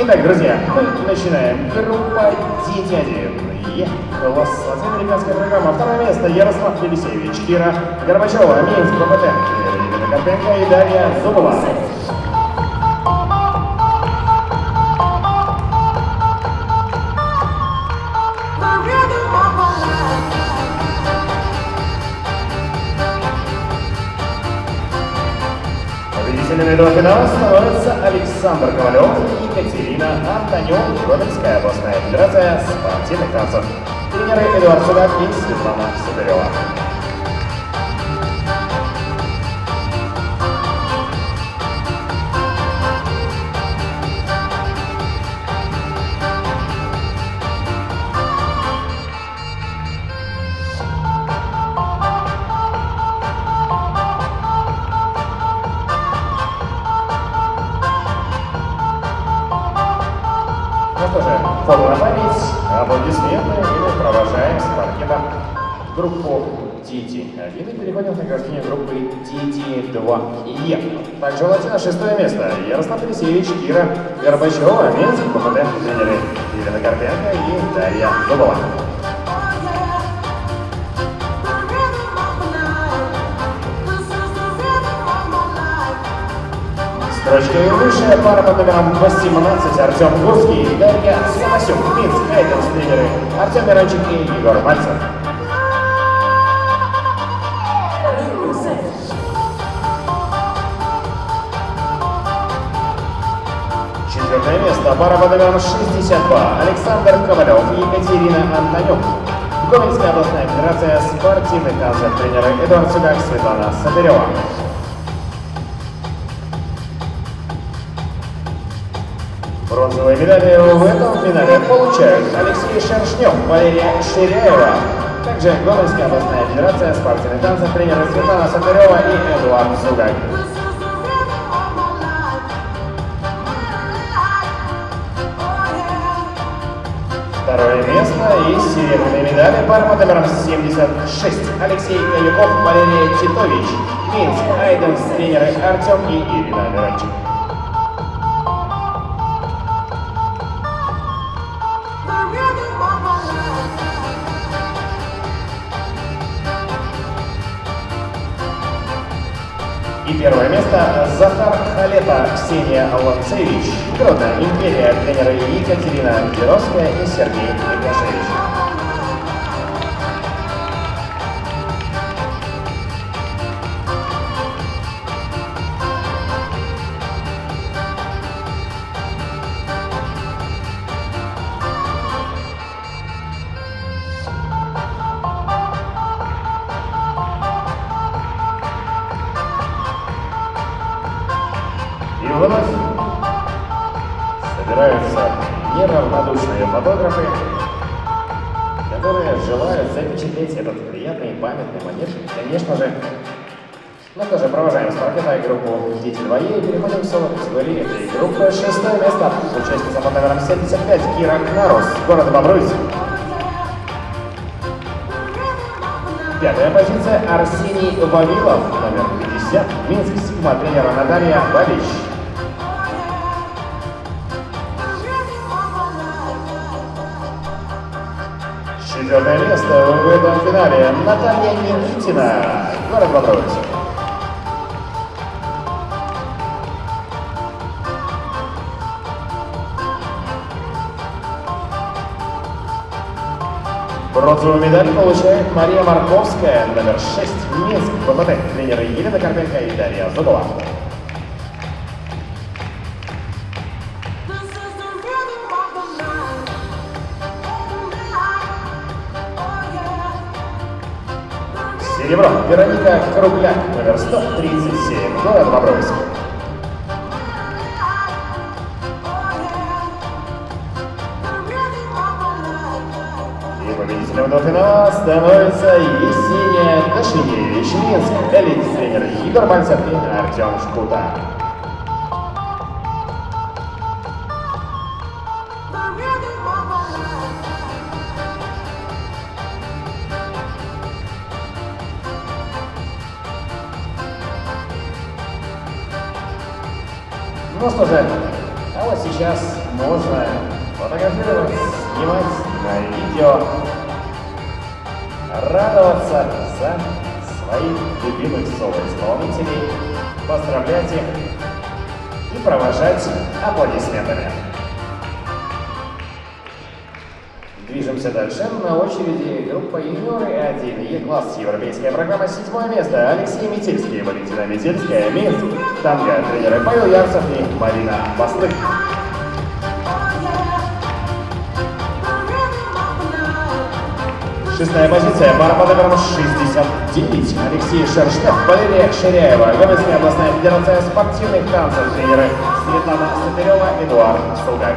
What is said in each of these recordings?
Итак, друзья, мы начинаем. Группа D1. Е. Класс. Американская программа. Второе место. Ярослав Елисеевич, Кира Горбачева, Минск, БПТ. Елена Карпенко и Дарья Зубова. Этого финала становятся Александр Ковалев и Екатерина Антонюк, Гомельская областная федерация спортивных танцев. Тренеры Эдуард Судак и Светлана Сударева. Память, аплодисменты, и провожаем с паркета группу DT1 и переходим к награждению группы DT2E. Также латина шестое место. Ярослав Алексеевич, Кира Горбачева, Минск, ППТ, тренеры Елена Карпенко и Дарья Зубова. Строчкой выше пара под номером 18 Артем Гурский, Дарья Сломасюк, Минск, Эйденс, тренеры Артем Мирончик и Егор Мальцев. Четвертое место. Пара под номером 62. Александр Ковалев и Екатерина Антонюк. Гомельская областная федерация спортивных танцев. Тренеры Эдуард Судак, Светлана Садырева. Бронзовые медали в этом финале получают Алексей Шершнев, Валерия Ширяева. Также Гомельская областная федерация спортивных танцев. Тренеры Светлана Садырева и Эдуард Судак. Второе место и серебряные медали пара под номером 76. Алексей Каюков, Валерия Титович. Минск, Айденс, тренеры Артем и Ирина Мирончик. Первое место Захар Халета, Ксения Аланцевич. Гродно, Империя, тренеры Екатерина Геровская и Сергей Микашевич. Ну что же, провожаем с паркета группу «Дети двое» и переходим к соло категории этой группы. Шестое место. Участница под номером 75 Кира Кнарус, город Бобруйск. Пятая позиция Арсений Вавилов, номер 50, Минск, Сигма, тренера Наталья Бабич. Четвертое место в этом финале Наталья Никитина, город Бобруйск. Бронзовую медаль получает Мария Марковская, номер 6, Минск, ВПТ, тренеры Елена Карпенко и Дарья Зубова. Серебро. Вероника Кругляк, номер 137, город Бобруйск. Этого финала становится Есения Дашиневич, Минск, элит-тренер Игорь Мальцев и Артем Шкута. Ну что же, А вот сейчас можно фотографировать, снимать на видео, радоваться за своих любимых соло-исполнителей, поздравлять их и провожать аплодисментами. Движемся дальше. На очереди группа юниоры 1 Е-класс Европейская программа седьмое место. Алексей Метельский, Валентина Метельская, Минск. Танго, тренеры Павел Ярцев и Марина Баслык. Шестая позиция, пара по номерам 69. Алексей Шерштов, Валерия Ширяева, Гомельская областная федерация спортивных танцев, тренеры Светлана Сатырева, Эдуард Сугак.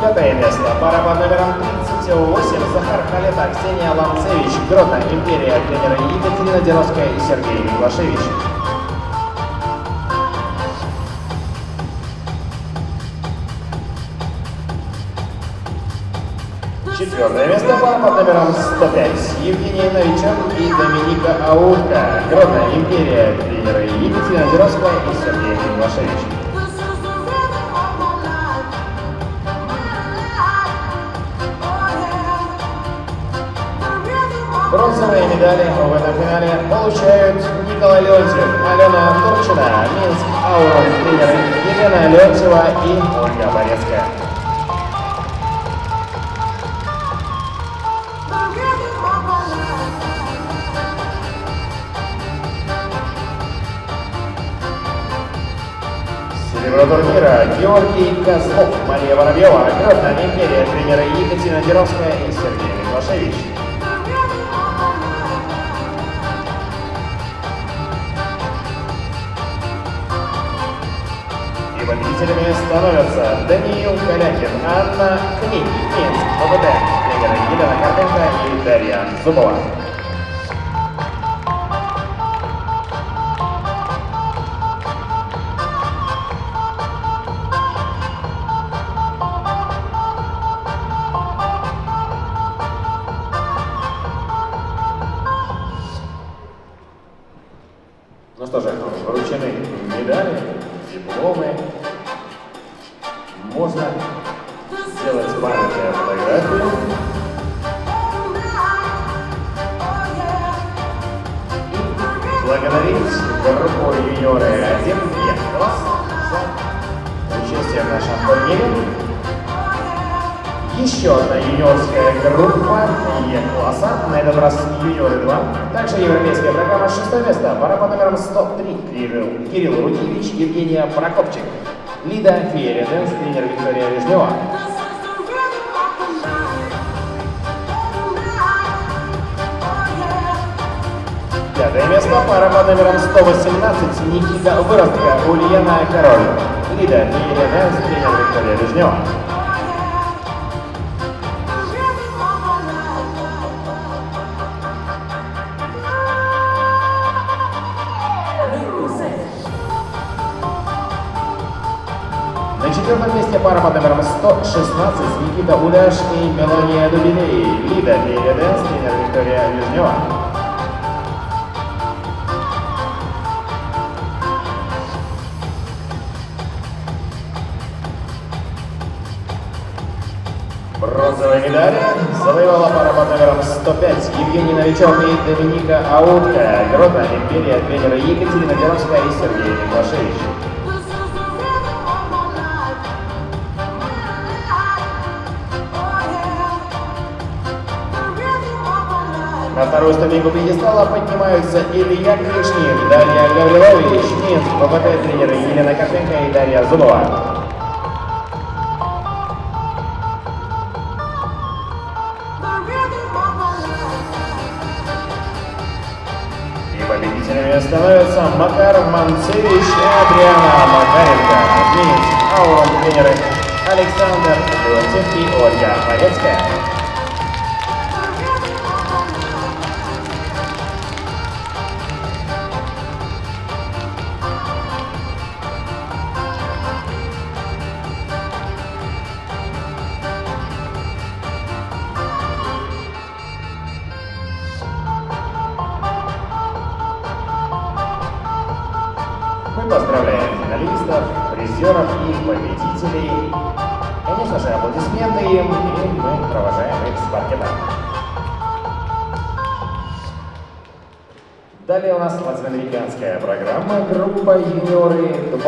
Пятое место. Пара под номером 38. Захар Халета, Ксения Ланцевич. Гродно. Империя. Тренеры Екатерина Деровская и Сергей Миклашевич. Четвертое место пара под номером 105. Евгений Новичок и Доминика Аутка. Гродно. Империя. Тренеры Екатерина Деровская и Сергей Миклашевич. Бронзовые медали в этом финале получают Николай Леонтьев, Алена Турчина, Минск, Аурум, тренеры Елена Леонтьева и Ольга Борецкая. Серебро турнира Георгий Козлов, Мария Воробьева, Гродно, Империя, тренеры Екатерина Деровская и Сергей Миклашевич. И победителями становятся Даниил Калякин, Анна Книг, Минск, ПВД, тренеры Елена Карпенко и Дарья Зубова. Юниоры 1 класс за участие в нашем турнире. Еще одна юниорская группа Е-класса, на этот раз юниоры 2. Также европейская программа шестое место, пара по номерам 103. Кирилл, Кирилл Рудевич, Евгения Прокопчик. Лида Феерия Дэнс, тренер Виктория Вишнева. Пятое место, пара по номерам 118. Никита Выростка, Ульяна Король. Лида Dance, тренер Виктория Вишнева. На четвертом месте пара под номером 116 Никита Уляш и Мелания Дубиней. Лида Феерия Dance, тренер Виктория Вижнева. Бронзовые медали завоевала пара под номером 105 Евгений Новичок и Доминика Аутка. Гродно Империя тренера Екатерина Деровская и Сергей Миклашевич. На вторую ступеньку пьедестала поднимаются Илья Кришнин, Дарья Гаврилович, Минск, ППТ тренеры Елена Карпенко и Дарья Зубова. Победителями становятся Макар Манцевич и Адриана Макаренко. Минск, Аурум тренеры Александр Леонтьев и Ольга Борецкая. Далее у нас латиноамериканская программа группа «Юниоры 2»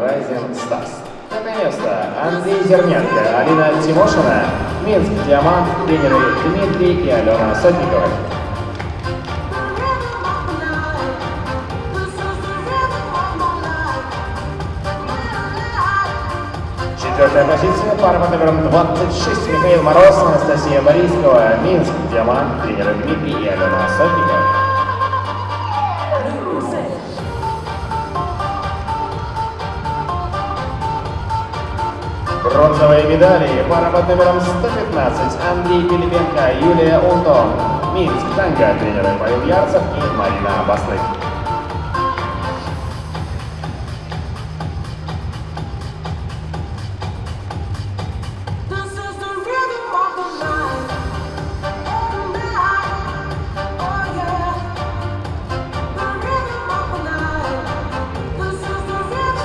Rising Stars. Пятое место Андрей Зерненко, Алина Тимошина, Минск Диамант, тренеры Дмитрий и Алена Сотниковы. Четвертая позиция, пара под номером 26, Михаил Мороз, Анастасия Борискова, Минск, Диамант, тренеры Дмитрий и Алена Сотникова. Бронзовые медали, пара под номером 115, Андрей Пилипенко, Юлия Ултон, Минск, танго, тренеры Павел Ярцев и Марина Баслык.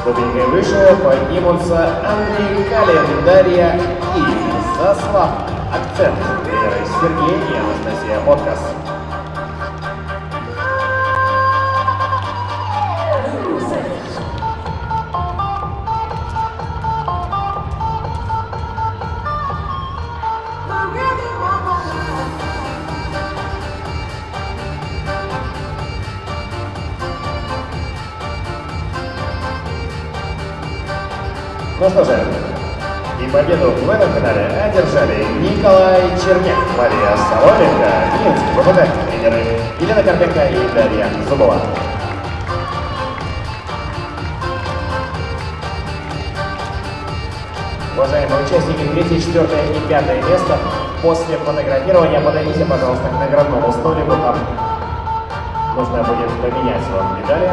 Ступенькой выше поднимутся Андрей Калин, Дарья и Заслав. Акцент. Тренеры Сергей и Анастасия Откас. Ну что же, и победу в этом финале одержали Николай Черняк, Мария Соломенко, Минск, ВПТ, тренеры Елена Карпенко и Дарья Зубова. Уважаемые участники, третье, четвертое и пятое место. После фотографирования подойдите, пожалуйста, к наградному столику. Там нужно будет поменять вам медали.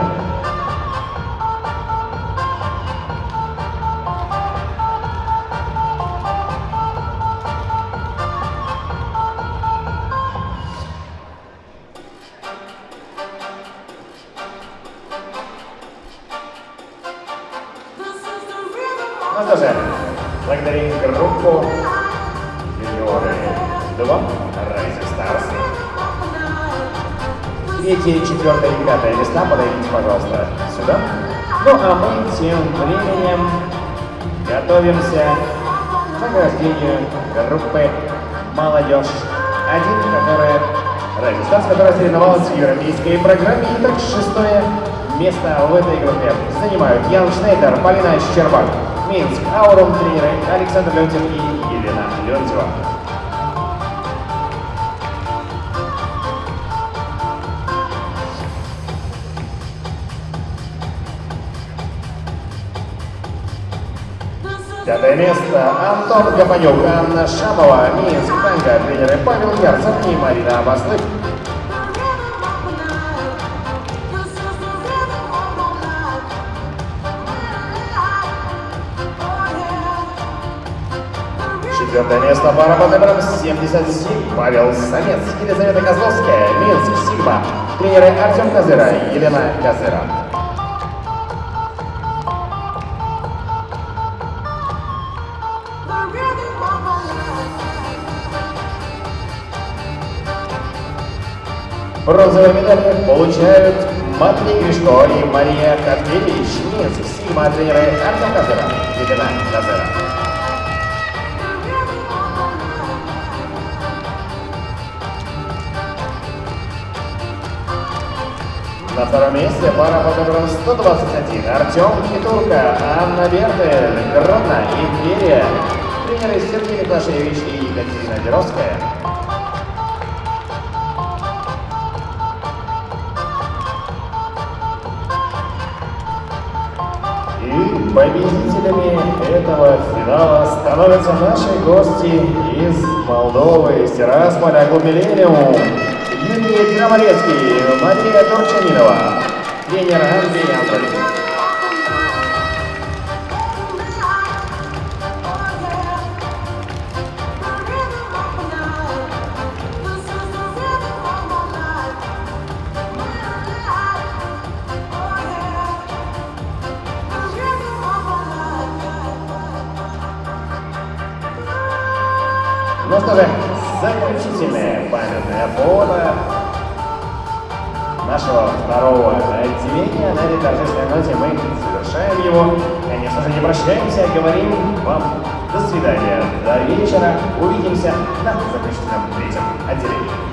Rising Stars. Третье, четвертое и пятое места подойдите, пожалуйста, сюда. Ну а мы тем временем готовимся к награждению группы «Молодежь 1», которая Stars, которая соревновалась в европейской программе. Итак, шестое место в этой группе занимают Ян Шнейдер, Полина Щербак, Минск, Аурум тренеры Александр Леонтьев и Елена Леонтьева. Пятое место Антон Гапанюк, Анна Шамова, Минск, танго, тренеры Павел Ярцев и Марина Абаслык. Четвертое место пара под номером 77. Павел Самец, Елизавета Козловская, Минск, Сигма. Тренеры Артем Казыра и Елена Казыра. Бронзовые медали получают Матвей Гришко и Мария Каткевич. Минск, Сигма, тренеры Артем Казыра, Елена Казыра. На втором месте пара под номером 121. Артем Хитурка, Анна Бертель, Гродно, Империя. Тренеры Сергей Миклашевич и Екатерина Деровская. Победителями этого финала становятся наши гости из Молдовы, из Тирасполя, клуб. Юрий Крамарецкий, Мария Турчанинова, тренер Андрей Анатольевич. Ну что же, заключительное памятное фото нашего второго отделения. На этой торжественной ноте мы завершаем его. Конечно же, не прощаемся, а говорим вам до свидания, до вечера. Увидимся на заключительном третьем отделении.